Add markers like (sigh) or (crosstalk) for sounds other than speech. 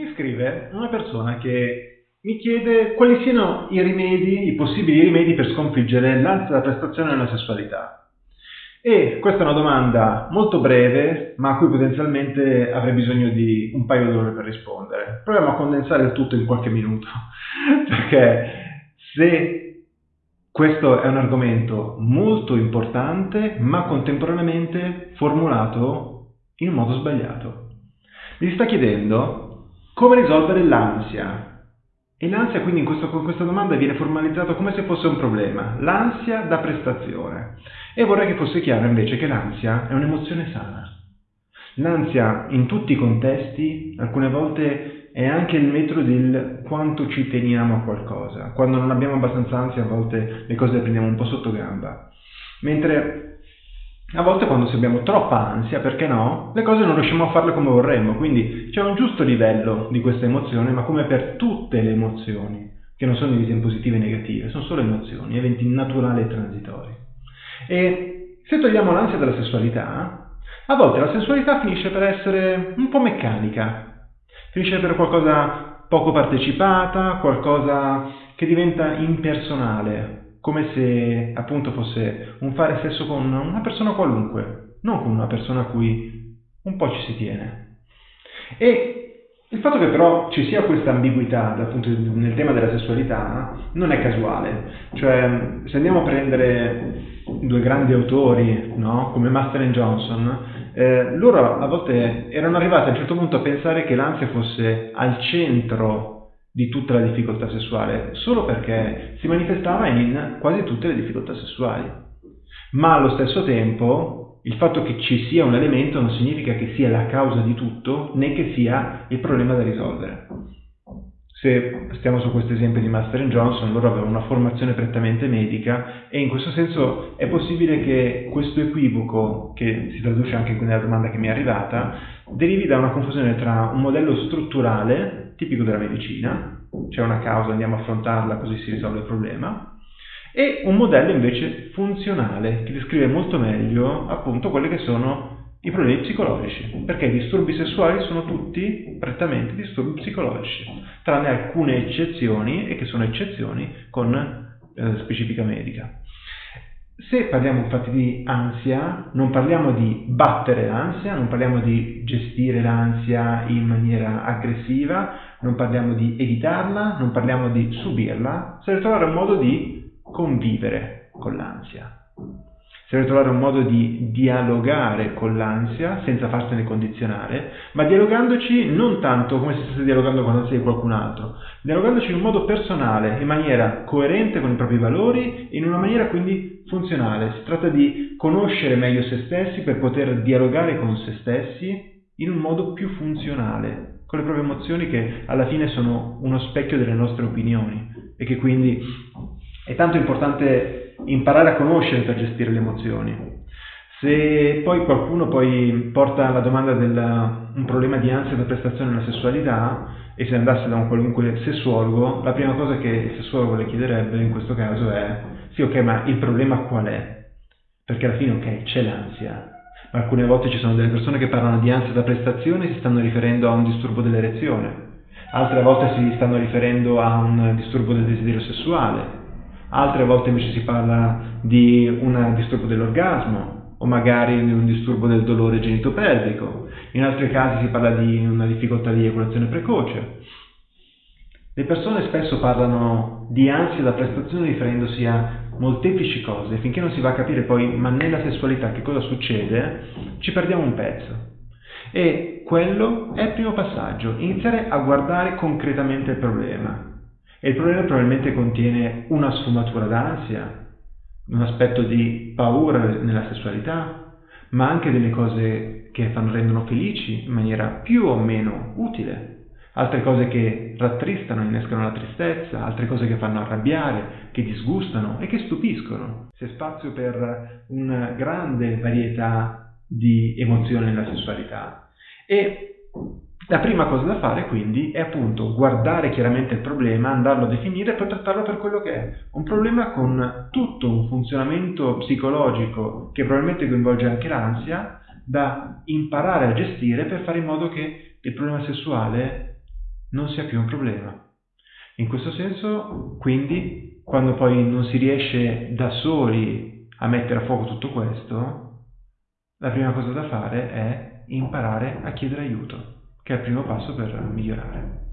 Mi scrive una persona che mi chiede quali siano i rimedi, i possibili rimedi per sconfiggere l'ansia da prestazione nella sessualità. E questa è una domanda molto breve, ma a cui potenzialmente avrei bisogno di un paio d'ore per rispondere. Proviamo a condensare il tutto in qualche minuto, (laughs) perché se questo è un argomento molto importante, ma contemporaneamente formulato in un modo sbagliato. Mi sta chiedendo come risolvere l'ansia. E l'ansia quindi in questo, con questa domanda viene formalizzato come se fosse un problema, l'ansia da prestazione. E vorrei che fosse chiaro invece che l'ansia è un'emozione sana. L'ansia in tutti i contesti alcune volte è anche il metro del quanto ci teniamo a qualcosa. Quando non abbiamo abbastanza ansia a volte le cose le prendiamo un po' sotto gamba. Mentre a volte quando abbiamo troppa ansia, perché no, le cose non riusciamo a farle come vorremmo, quindi c'è un giusto livello di questa emozione, ma come per tutte le emozioni, che non sono divise in positive e negative, sono solo emozioni, eventi naturali e transitori. E se togliamo l'ansia dalla sessualità, a volte la sessualità finisce per essere un po' meccanica, finisce per qualcosa poco partecipata, qualcosa che diventa impersonale, come se appunto fosse un fare sesso con una persona qualunque, non con una persona a cui un po' ci si tiene. E il fatto che però ci sia questa ambiguità appunto, nel tema della sessualità non è casuale, cioè se andiamo a prendere due grandi autori no? come Master e Johnson, eh, loro a volte erano arrivati a un certo punto a pensare che l'ansia fosse al centro di tutta la difficoltà sessuale, solo perché si manifestava in quasi tutte le difficoltà sessuali. Ma allo stesso tempo il fatto che ci sia un elemento non significa che sia la causa di tutto, né che sia il problema da risolvere. Se stiamo su questo esempio di Master Johnson, loro avevano una formazione prettamente medica e in questo senso è possibile che questo equivoco, che si traduce anche nella domanda che mi è arrivata, derivi da una confusione tra un modello strutturale, tipico della medicina, c'è una causa, andiamo a affrontarla così si risolve il problema, e un modello invece funzionale, che descrive molto meglio appunto quelli che sono i problemi psicologici, perché i disturbi sessuali sono tutti prettamente disturbi psicologici, tranne alcune eccezioni, e che sono eccezioni con eh, specifica medica. Se parliamo infatti di ansia, non parliamo di battere l'ansia, non parliamo di gestire l'ansia in maniera aggressiva, non parliamo di evitarla, non parliamo di subirla, serve trovare un modo di convivere con l'ansia. Serve trovare un modo di dialogare con l'ansia senza farsene condizionare, ma dialogandoci non tanto come se stesse dialogando con l'ansia di qualcun altro, dialogandoci in un modo personale, in maniera coerente con i propri valori, in una maniera quindi funzionale. Si tratta di conoscere meglio se stessi per poter dialogare con se stessi in un modo più funzionale, con le proprie emozioni che alla fine sono uno specchio delle nostre opinioni e che quindi è tanto importante imparare a conoscere per gestire le emozioni. Se poi qualcuno poi porta la domanda del un problema di ansia da prestazione nella sessualità e se andasse da un qualunque sessuologo, la prima cosa che il sessuologo le chiederebbe in questo caso è sì ok ma il problema qual è? Perché alla fine ok c'è l'ansia, alcune volte ci sono delle persone che parlano di ansia da prestazione e si stanno riferendo a un disturbo dell'erezione, altre volte si stanno riferendo a un disturbo del desiderio sessuale, altre volte invece si parla di un disturbo dell'orgasmo o magari di un disturbo del dolore genitopelvico, in altri casi si parla di una difficoltà di eiaculazione precoce. Le persone spesso parlano di ansia da prestazione riferendosi a molteplici cose, finché non si va a capire poi, ma nella sessualità che cosa succede, ci perdiamo un pezzo. E quello è il primo passaggio, iniziare a guardare concretamente il problema, e il problema probabilmente contiene una sfumatura d'ansia, un aspetto di paura nella sessualità, ma anche delle cose che fanno, rendono felici in maniera più o meno utile, altre cose che rattristano, innescano la tristezza, altre cose che fanno arrabbiare, che disgustano e che stupiscono. C'è spazio per una grande varietà di emozioni nella sessualità. E la prima cosa da fare quindi è appunto guardare chiaramente il problema, andarlo a definire e poi trattarlo per quello che è. Un problema con tutto un funzionamento psicologico che probabilmente coinvolge anche l'ansia, da imparare a gestire per fare in modo che il problema sessuale non sia più un problema. In questo senso, quindi, quando poi non si riesce da soli a mettere a fuoco tutto questo, la prima cosa da fare è imparare a chiedere aiuto, che è il primo passo per migliorare.